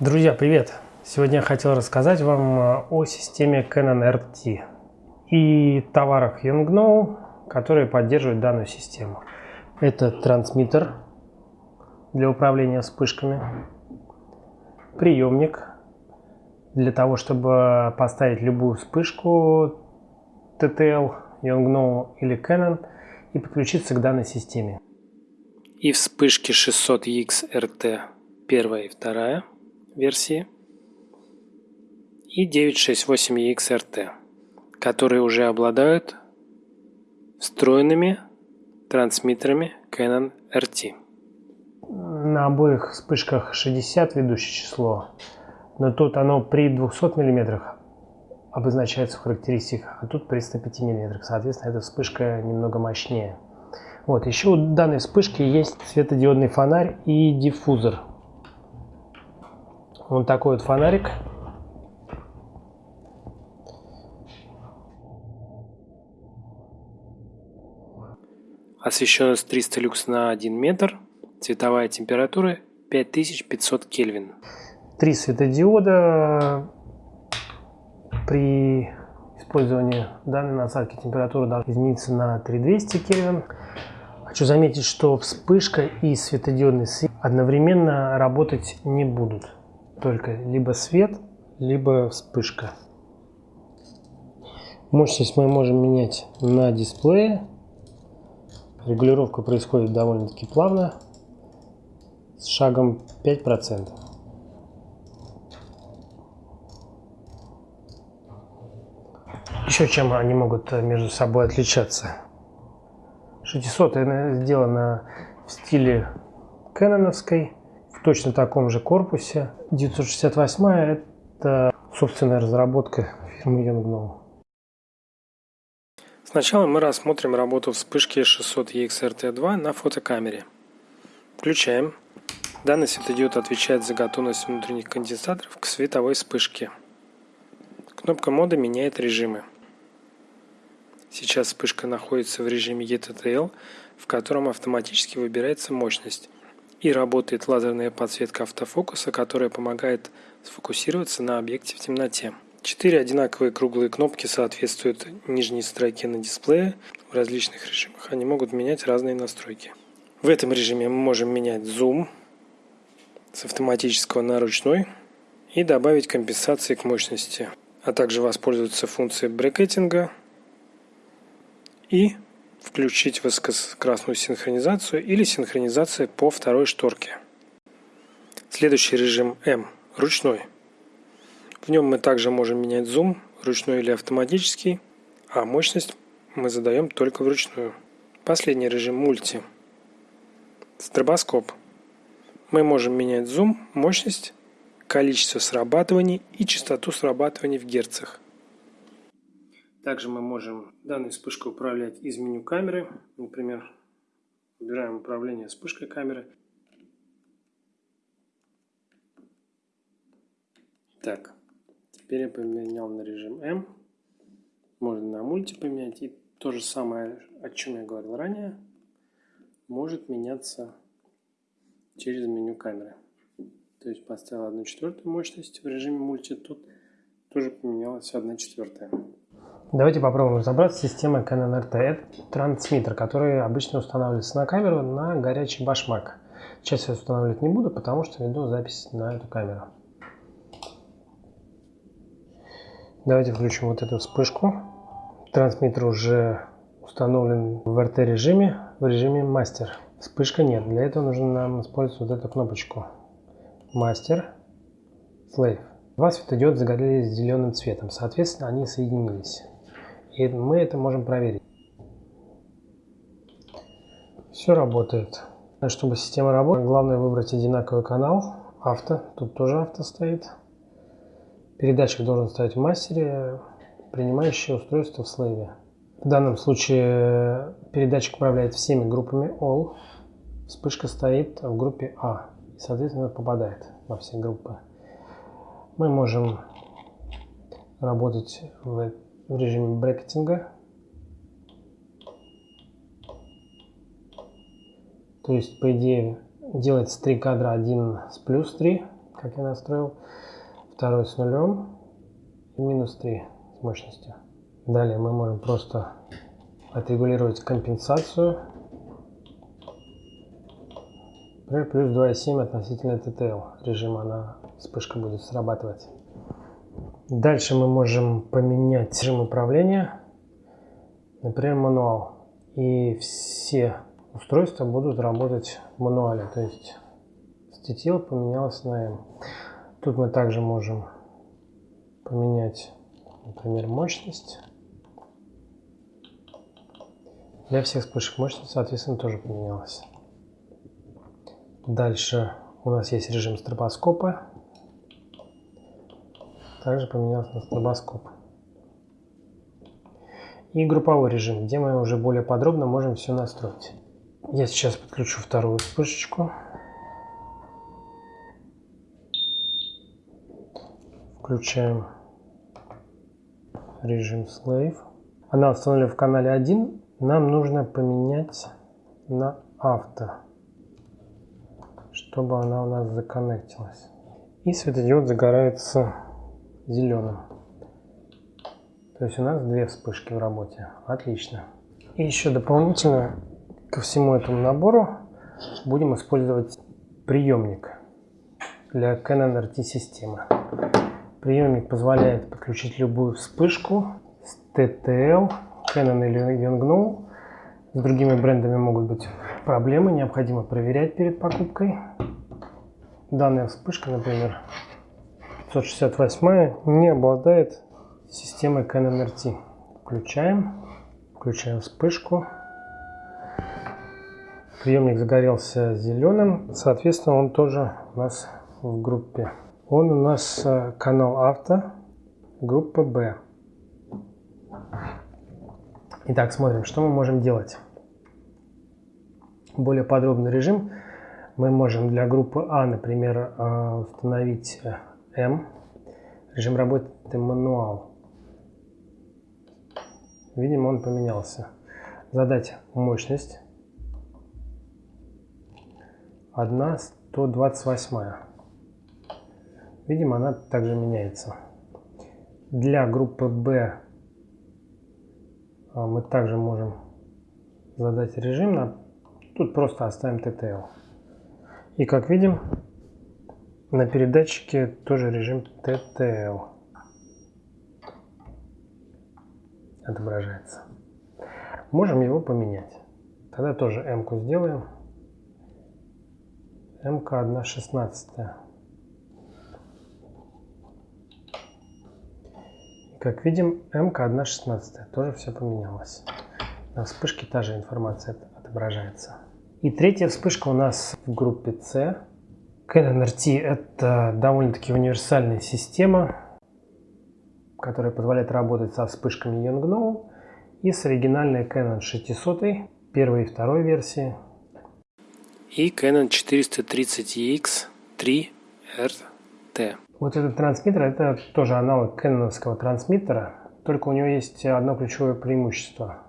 Друзья, привет! Сегодня я хотел рассказать вам э, о системе Canon RT и товарах Yongnuo, которые поддерживают данную систему. Это трансмиттер для управления вспышками, приемник для того, чтобы поставить любую вспышку TTL, Yongnuo или Canon и подключиться к данной системе. И вспышки 600X RT первая и вторая версии и 968EX RT, которые уже обладают встроенными трансмиттерами Canon RT. На обоих вспышках 60 ведущее число, но тут оно при 200 мм обозначается в характеристиках, а тут при 105 мм. Соответственно, эта вспышка немного мощнее. Вот, еще у данной вспышки есть светодиодный фонарь и диффузор. Вот такой вот фонарик. Освещенность 300 люкс на 1 метр. Цветовая температура 5500 Кельвин. Три светодиода. При использовании данной насадки температура должна измениться на 3200 Кельвин. Хочу заметить, что вспышка и светодиодный свет одновременно работать не будут только либо свет, либо вспышка. Мощность мы можем менять на дисплее. Регулировка происходит довольно-таки плавно, с шагом 5%. Еще чем они могут между собой отличаться. 600 сделано в стиле кэноновской в точно таком же корпусе. 968 это собственная разработка фирмы Yongnuo. Сначала мы рассмотрим работу вспышки 600 EXRT2 на фотокамере. Включаем. Данный светодиод отвечает за готовность внутренних конденсаторов к световой вспышке. Кнопка мода меняет режимы. Сейчас вспышка находится в режиме ETTL, в котором автоматически выбирается мощность и работает лазерная подсветка автофокуса, которая помогает сфокусироваться на объекте в темноте. Четыре одинаковые круглые кнопки соответствуют нижней строке на дисплее. В различных режимах они могут менять разные настройки. В этом режиме мы можем менять зум с автоматического на ручной и добавить компенсации к мощности, а также воспользоваться функцией брекетинга и включить высокоскоростную синхронизацию или синхронизация по второй шторке. Следующий режим М – ручной. В нем мы также можем менять зум, ручной или автоматический, а мощность мы задаем только вручную. Последний режим мульти. Стробоскоп. Мы можем менять зум, мощность, количество срабатываний и частоту срабатываний в герцах. Также мы можем данной вспышкой управлять из меню камеры. Например, выбираем управление вспышкой камеры. Так, теперь я поменял на режим М. Можно на мульти поменять. И то же самое, о чем я говорил ранее, может меняться через меню камеры. То есть поставил 1 четвертую мощность в режиме мульти, тут тоже поменялась 1 четвертая. Давайте попробуем разобраться с системой RT. Это трансмиттер, который обычно устанавливается на камеру на горячий башмак. Сейчас я устанавливать не буду, потому что веду запись на эту камеру. Давайте включим вот эту вспышку. Трансмиттер уже установлен в RT режиме, в режиме мастер. Вспышка нет. Для этого нужно нам использовать вот эту кнопочку. Мастер, Slave. Два светодиода загорелись зеленым цветом, соответственно, они соединились. И мы это можем проверить. Все работает. Чтобы система работала, главное выбрать одинаковый канал. Авто. Тут тоже авто стоит. Передатчик должен стоять в мастере. Принимающее устройство в слэве. В данном случае передатчик управляет всеми группами All. Вспышка стоит в группе А. И, соответственно, попадает во все группы. Мы можем работать в в режиме брекетинга. То есть, по идее, делается три кадра, один с плюс 3 как я настроил. Второй с нулем и минус 3 с мощностью. Далее мы можем просто отрегулировать компенсацию. Например, плюс 2,7 относительно TTL режима она вспышка будет срабатывать. Дальше мы можем поменять режим управления, например, мануал. И все устройства будут работать в мануале. То есть стетил поменялось на M. Тут мы также можем поменять, например, мощность. Для всех вспышек мощность, соответственно, тоже поменялась. Дальше у нас есть режим стробоскопа. Также поменялся на стробоскоп. И групповой режим, где мы уже более подробно можем все настроить. Я сейчас подключу вторую вспышечку. Включаем режим Slave. Она установлена в канале 1. Нам нужно поменять на авто, чтобы она у нас законнектилась. И светодиод загорается зеленым. То есть у нас две вспышки в работе. Отлично. И еще дополнительно ко всему этому набору будем использовать приемник для Canon RT системы. Приемник позволяет подключить любую вспышку с TTL, Canon или Yongnuo. С другими брендами могут быть проблемы, необходимо проверять перед покупкой. Данная вспышка, например, 568 не обладает системой RT. Включаем, включаем вспышку. Приемник загорелся зеленым, соответственно, он тоже у нас в группе. Он у нас э, канал авто, группа B. Итак, смотрим, что мы можем делать. Более подробный режим мы можем для группы А, например, э, установить M. Режим работы мануал. Видимо, он поменялся. Задать мощность. 1 128. Видимо, она также меняется. Для группы B а, мы также можем задать режим. Тут просто оставим TTL. И как видим, на передатчике тоже режим TTL отображается. Можем его поменять. Тогда тоже M-ку сделаем. МК 1.16. Как видим, МК 1.16. Тоже все поменялось. На вспышке та же информация отображается. И третья вспышка у нас в группе C. Canon RT это довольно-таки универсальная система, которая позволяет работать со вспышками Yongnuo и с оригинальной Canon 600 первой и второй версии и Canon 430EX 3RT. Вот этот трансмиттер это тоже аналог кэноновского трансмиттера, только у него есть одно ключевое преимущество.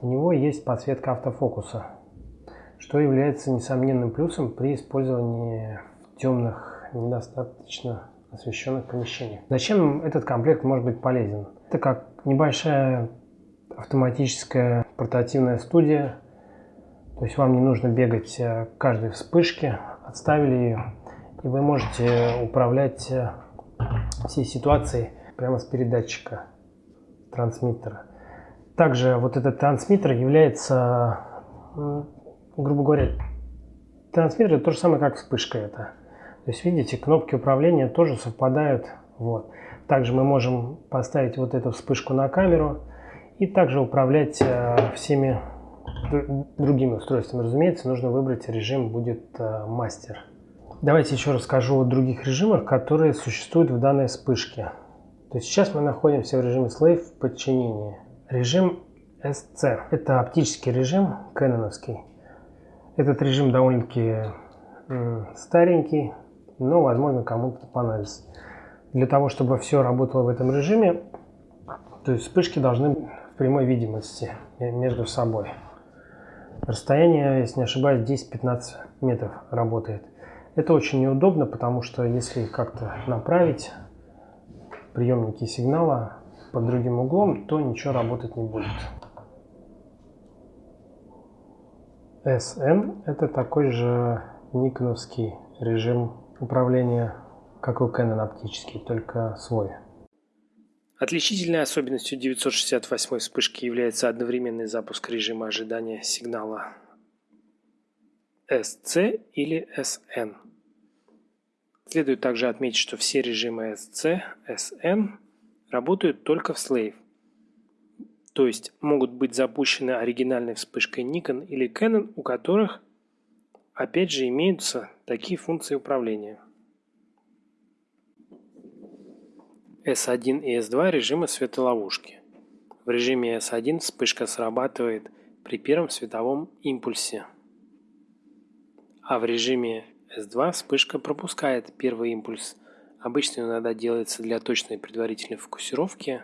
У него есть подсветка автофокуса, что является несомненным плюсом при использовании темных, недостаточно освещенных помещениях. Зачем этот комплект может быть полезен? Это как небольшая автоматическая портативная студия, то есть вам не нужно бегать э, каждой вспышке, отставили ее, и вы можете управлять э, всей ситуацией прямо с передатчика трансмиттера. Также вот этот трансмиттер является, грубо говоря, трансмиттер это то же самое, как вспышка это. То есть видите, кнопки управления тоже совпадают. Вот. Также мы можем поставить вот эту вспышку на камеру и также управлять э, всеми другими устройствами, разумеется, нужно выбрать режим будет э, мастер. Давайте еще расскажу о других режимах, которые существуют в данной вспышке. То есть сейчас мы находимся в режиме Slave в подчинении. Режим SC – это оптический режим, кэноновский. Этот режим довольно-таки старенький, но, возможно, кому-то понадобится. Для того, чтобы все работало в этом режиме, то есть вспышки должны в прямой видимости между собой. Расстояние, если не ошибаюсь, 10-15 метров работает. Это очень неудобно, потому что если как-то направить приемники сигнала под другим углом, то ничего работать не будет. SN это такой же никоновский режим управления, как у Canon оптический, только свой. Отличительной особенностью 968 вспышки является одновременный запуск режима ожидания сигнала SC или SN. Следует также отметить, что все режимы SC, SN работают только в Slave, то есть могут быть запущены оригинальной вспышкой Nikon или Canon, у которых опять же имеются такие функции управления. S1 и S2 режимы светоловушки. В режиме S1 вспышка срабатывает при первом световом импульсе, а в режиме S2 вспышка пропускает первый импульс. Обычно иногда делается для точной предварительной фокусировки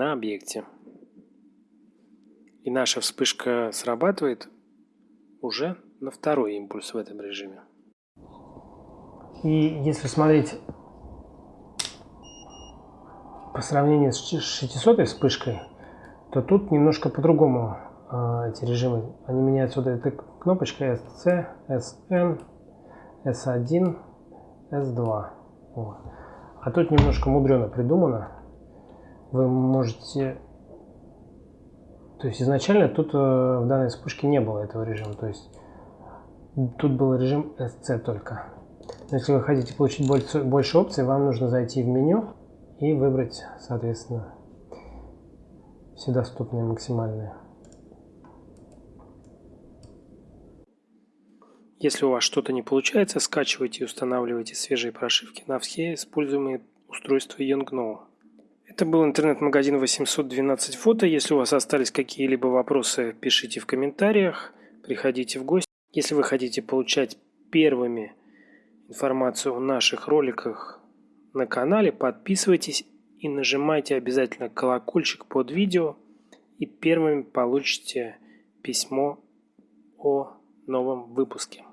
на объекте. И наша вспышка срабатывает уже на второй импульс в этом режиме. И если смотреть по сравнению с 600 вспышкой, то тут немножко по-другому э, эти режимы. Они меняются. Вот эта кнопочка SC, SN, S1, S2. Вот. А тут немножко мудрено придумано. Вы можете... То есть изначально тут э, в данной вспышке не было этого режима. То есть тут был режим SC только. Но если вы хотите получить больше, больше опций, вам нужно зайти в меню и выбрать, соответственно, все доступные максимальные. Если у вас что-то не получается, скачивайте и устанавливайте свежие прошивки на все используемые устройства Yongno. Это был интернет-магазин 812 фото. Если у вас остались какие-либо вопросы, пишите в комментариях, приходите в гости. Если вы хотите получать первыми информацию о наших роликах на канале, подписывайтесь и нажимайте обязательно колокольчик под видео и первыми получите письмо о новом выпуске.